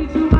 you. to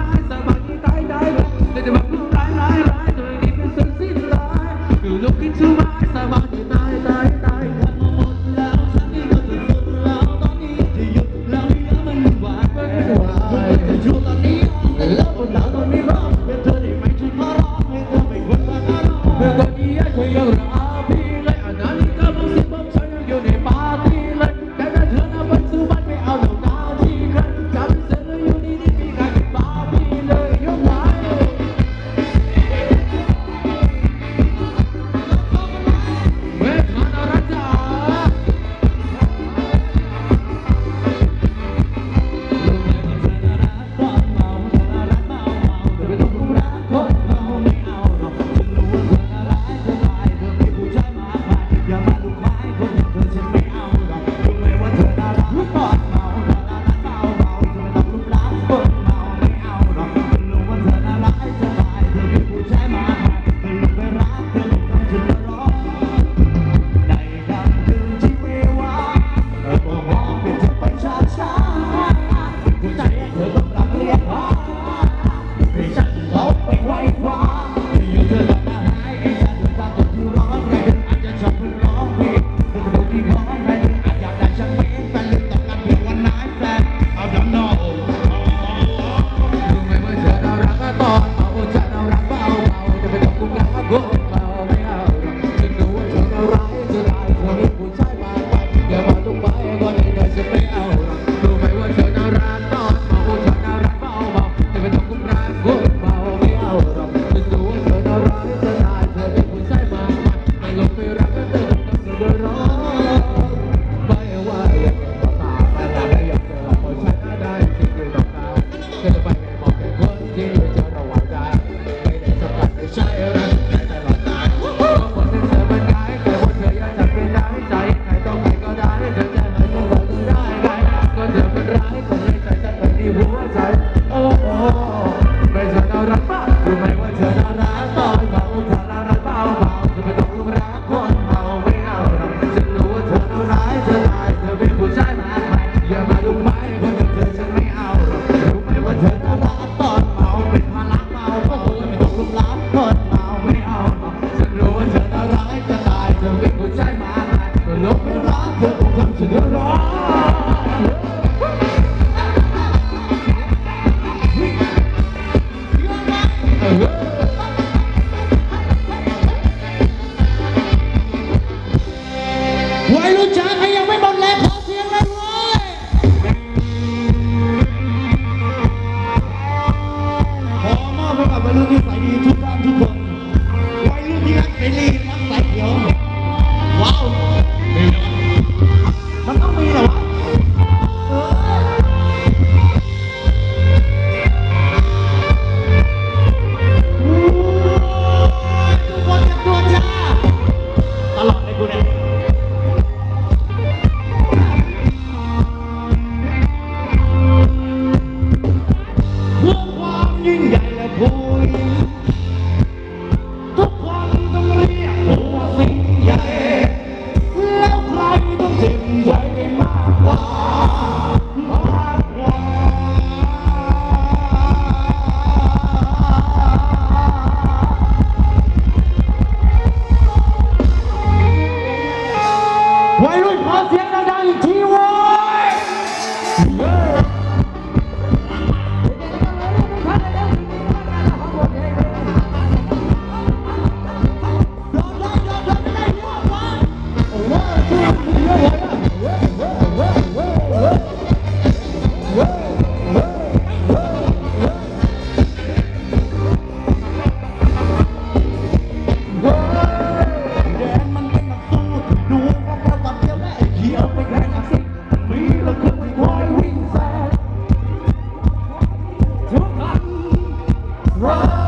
Quando eu saí do quarto banco Run!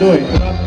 doing.